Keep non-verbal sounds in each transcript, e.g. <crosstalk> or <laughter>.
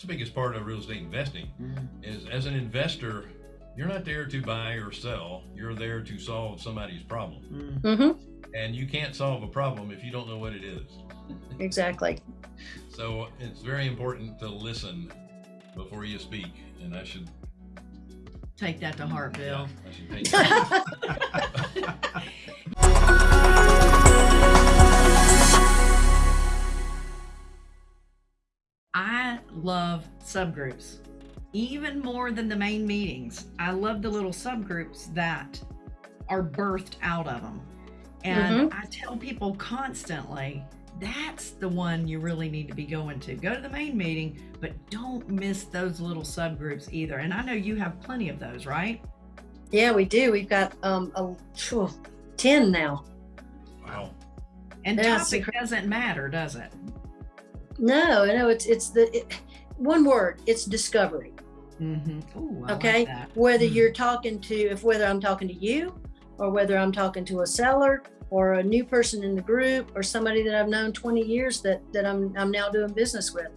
that's the biggest part of real estate investing Mm. is as an investor, you're not there to buy or sell. You're there to solve somebody's problem. Mm. hmm And you can't solve a problem if you don't know what it is. Exactly. So it's very important to listen before you speak. And I should, Take that to heart, Bill. yeah, <laughs> <laughs> I should take I love subgroups even more than the main meetings. I love the little subgroups that are birthed out of them. And I tell people constantly that's the one you really need to be going to. Go to the main meeting, but don't miss those little subgroups either. And I know you have plenty of those, right? Yeah, we do. We've got um a few, ten now. Wow. And Yeah, topic secret- doesn't matter, does it? No, no, it's it's the it, one word. It's discovery. Mm-hmm. Ooh, okay, like whether Mm. you're talking to if whether I'm talking to you or whether I'm talking to a seller or a new person in the group or somebody that I've known 20 years that that I'm I'm now doing business with.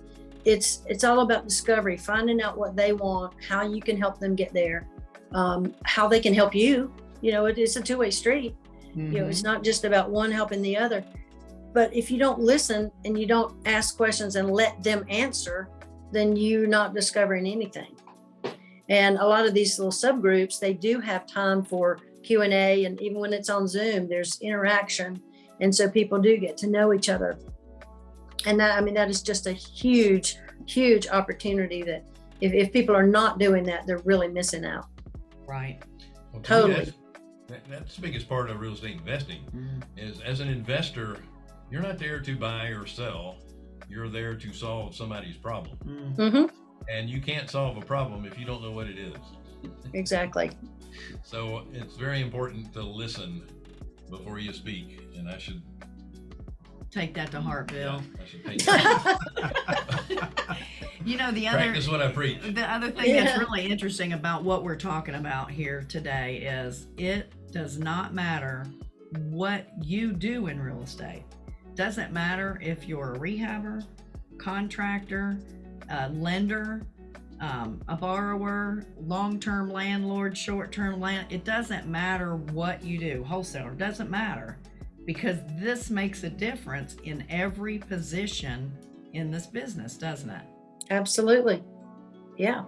It's it's all about discovery, finding out what they want, how you can help them get there, um, how they can help you. You know, it is a two-way street. you know it's not just about one helping the other but if you don't listen and you don't ask questions and let them answer then you're not discovering anything and a lot of these little subgroups they do have time for q&a and even when it's on zoom there's interaction and so people do get to know each other and that i mean that is just a huge huge opportunity that if, if people are not doing that they're really missing out Right. Well, to Totally. that's- that- that's the biggest part of real estate investing Mm. is as an investor, you're not there to buy or sell. You're there to solve somebody's problem. Mm. hmm And you can't solve a problem if you don't know what it is. exactly So it's very important to listen before you speak. And I should, Take that to heart, Bill. yeah, I should take <laughs> You know, the other practice what I preach. the other thing that's really interesting about what we're talking about here today is it does not matter what you do in real estate. Doesn't matter if you're a rehabber, contractor, a lender, um, a borrower, long-term landlord, short-term land. It doesn't matter what you do. Wholesaler doesn't matter because this makes a difference in every position in this business, doesn't it? Absolutely. Yeah.